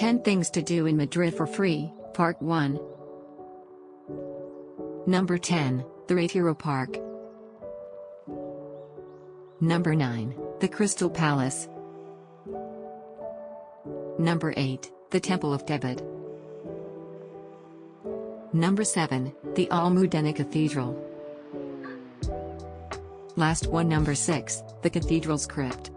10 Things to Do in Madrid for Free, Part 1. Number 10, The Retiro Park. Number 9, The Crystal Palace. Number 8, The Temple of Debod. Number 7, The Almudena Cathedral. Last one number 6, The Cathedral's Crypt.